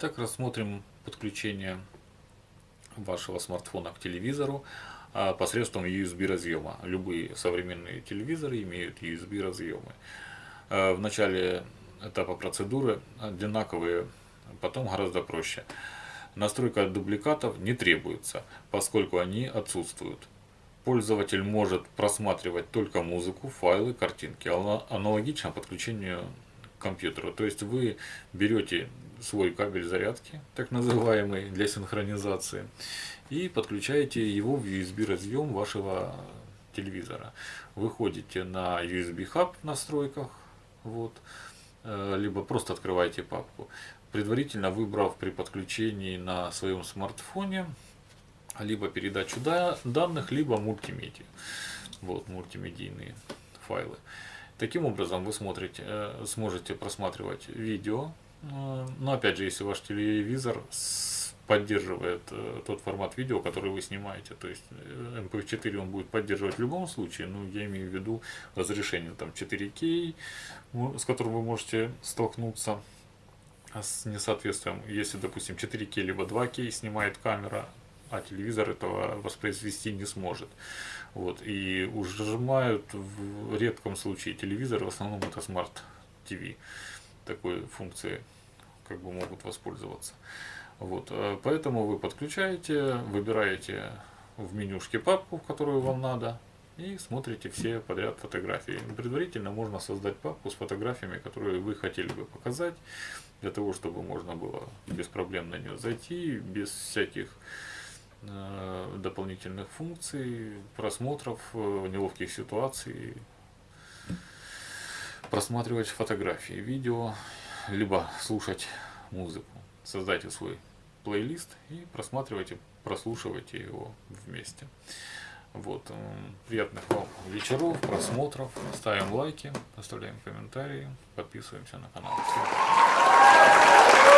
Итак, рассмотрим подключение вашего смартфона к телевизору а, посредством USB разъема. Любые современные телевизоры имеют USB разъемы. А, в начале этапа процедуры одинаковые, потом гораздо проще. Настройка дубликатов не требуется, поскольку они отсутствуют. Пользователь может просматривать только музыку, файлы, картинки, аналогично подключению компьютеру. То есть вы берете свой кабель зарядки, так называемый, для синхронизации, и подключаете его в USB разъем вашего телевизора. Выходите на USB хаб в настройках, вот, э, либо просто открываете папку, предварительно выбрав при подключении на своем смартфоне либо передачу данных, либо мультимедиа. Вот мультимедийные файлы. Таким образом вы смотрите, э, сможете просматривать видео. Э, но опять же, если ваш телевизор поддерживает э, тот формат видео, который вы снимаете. То есть MP4 он будет поддерживать в любом случае, но я имею в виду разрешение там 4К, с которым вы можете столкнуться с несоответствием. Если, допустим, 4К либо 2К снимает камера, а телевизор этого воспроизвести не сможет. Вот, и ужимают в редком случае телевизор, в основном это Smart TV. Такой функции как бы могут воспользоваться. Вот, э, поэтому вы подключаете, выбираете в менюшке папку, которую вам надо, и смотрите все подряд фотографии. Предварительно можно создать папку с фотографиями, которые вы хотели бы показать, для того, чтобы можно было без проблем на нее зайти, без всяких дополнительных функций, просмотров, э, неловких ситуаций, просматривать фотографии, видео, либо слушать музыку. Создайте свой плейлист и просматривайте, прослушивайте его вместе. Вот. Э, приятных вам вечеров, просмотров. Ставим лайки, оставляем комментарии, подписываемся на канал. Всем.